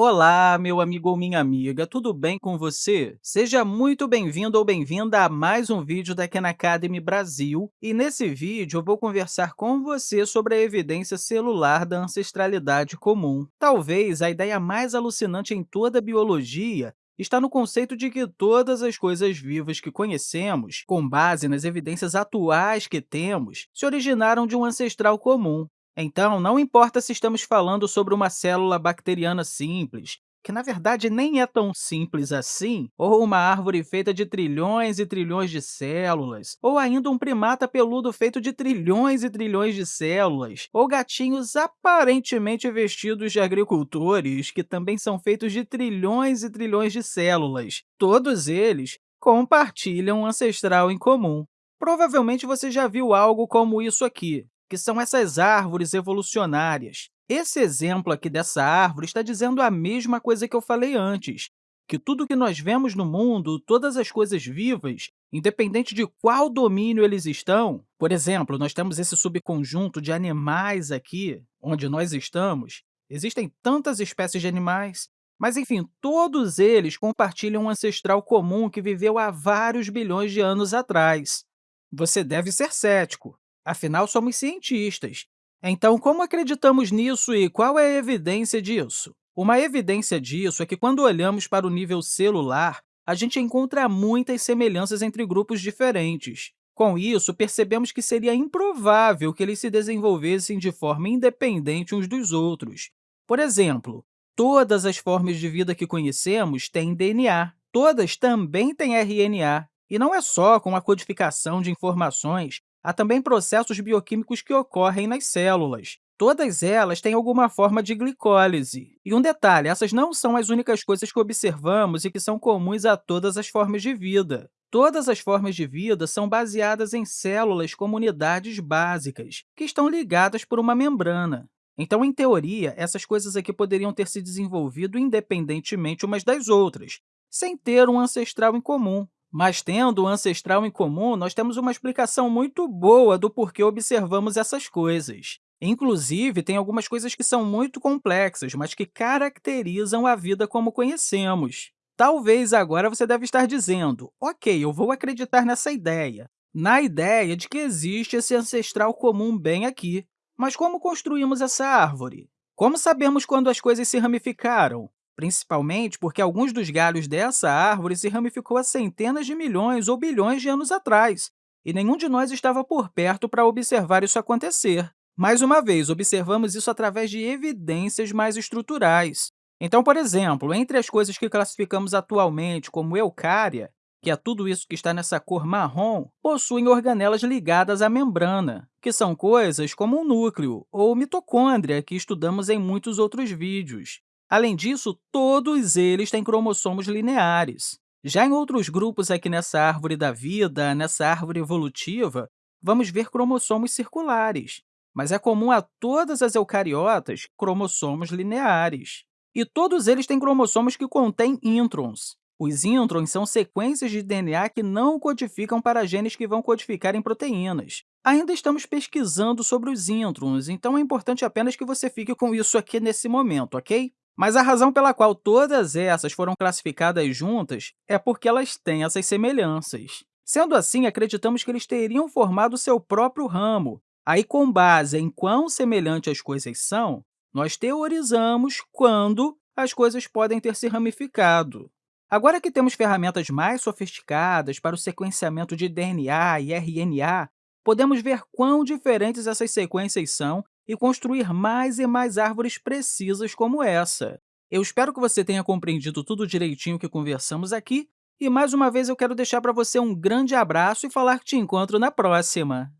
Olá, meu amigo ou minha amiga, tudo bem com você? Seja muito bem-vindo ou bem-vinda a mais um vídeo da Khan Academy Brasil. E nesse vídeo eu vou conversar com você sobre a evidência celular da ancestralidade comum. Talvez a ideia mais alucinante em toda a biologia está no conceito de que todas as coisas vivas que conhecemos, com base nas evidências atuais que temos, se originaram de um ancestral comum. Então, não importa se estamos falando sobre uma célula bacteriana simples, que na verdade nem é tão simples assim, ou uma árvore feita de trilhões e trilhões de células, ou ainda um primata peludo feito de trilhões e trilhões de células, ou gatinhos aparentemente vestidos de agricultores, que também são feitos de trilhões e trilhões de células. Todos eles compartilham um ancestral em comum. Provavelmente você já viu algo como isso aqui que são essas árvores evolucionárias. Esse exemplo aqui dessa árvore está dizendo a mesma coisa que eu falei antes, que tudo que nós vemos no mundo, todas as coisas vivas, independente de qual domínio eles estão, por exemplo, nós temos esse subconjunto de animais aqui, onde nós estamos, existem tantas espécies de animais, mas, enfim, todos eles compartilham um ancestral comum que viveu há vários bilhões de anos atrás. Você deve ser cético, Afinal, somos cientistas. Então, como acreditamos nisso e qual é a evidência disso? Uma evidência disso é que, quando olhamos para o nível celular, a gente encontra muitas semelhanças entre grupos diferentes. Com isso, percebemos que seria improvável que eles se desenvolvessem de forma independente uns dos outros. Por exemplo, todas as formas de vida que conhecemos têm DNA, todas também têm RNA, e não é só com a codificação de informações Há também processos bioquímicos que ocorrem nas células. Todas elas têm alguma forma de glicólise. E um detalhe, essas não são as únicas coisas que observamos e que são comuns a todas as formas de vida. Todas as formas de vida são baseadas em células como unidades básicas, que estão ligadas por uma membrana. Então, em teoria, essas coisas aqui poderiam ter se desenvolvido independentemente umas das outras, sem ter um ancestral em comum. Mas, tendo o ancestral em comum, nós temos uma explicação muito boa do porquê observamos essas coisas. Inclusive, tem algumas coisas que são muito complexas, mas que caracterizam a vida como conhecemos. Talvez agora você deve estar dizendo, ok, eu vou acreditar nessa ideia, na ideia de que existe esse ancestral comum bem aqui. Mas como construímos essa árvore? Como sabemos quando as coisas se ramificaram? Principalmente porque alguns dos galhos dessa árvore se ramificou há centenas de milhões ou bilhões de anos atrás, e nenhum de nós estava por perto para observar isso acontecer. Mais uma vez, observamos isso através de evidências mais estruturais. Então, por exemplo, entre as coisas que classificamos atualmente como eucária, que é tudo isso que está nessa cor marrom, possuem organelas ligadas à membrana, que são coisas como o núcleo ou mitocôndria, que estudamos em muitos outros vídeos. Além disso, todos eles têm cromossomos lineares. Já em outros grupos aqui nessa árvore da vida, nessa árvore evolutiva, vamos ver cromossomos circulares, mas é comum a todas as eucariotas cromossomos lineares. E todos eles têm cromossomos que contêm introns. Os introns são sequências de DNA que não codificam para genes que vão codificar em proteínas. Ainda estamos pesquisando sobre os introns, então é importante apenas que você fique com isso aqui nesse momento, ok? Mas a razão pela qual todas essas foram classificadas juntas é porque elas têm essas semelhanças. Sendo assim, acreditamos que eles teriam formado seu próprio ramo. Aí, com base em quão semelhantes as coisas são, nós teorizamos quando as coisas podem ter se ramificado. Agora que temos ferramentas mais sofisticadas para o sequenciamento de DNA e RNA, podemos ver quão diferentes essas sequências são e construir mais e mais árvores precisas como essa. Eu espero que você tenha compreendido tudo direitinho que conversamos aqui, e mais uma vez eu quero deixar para você um grande abraço e falar que te encontro na próxima!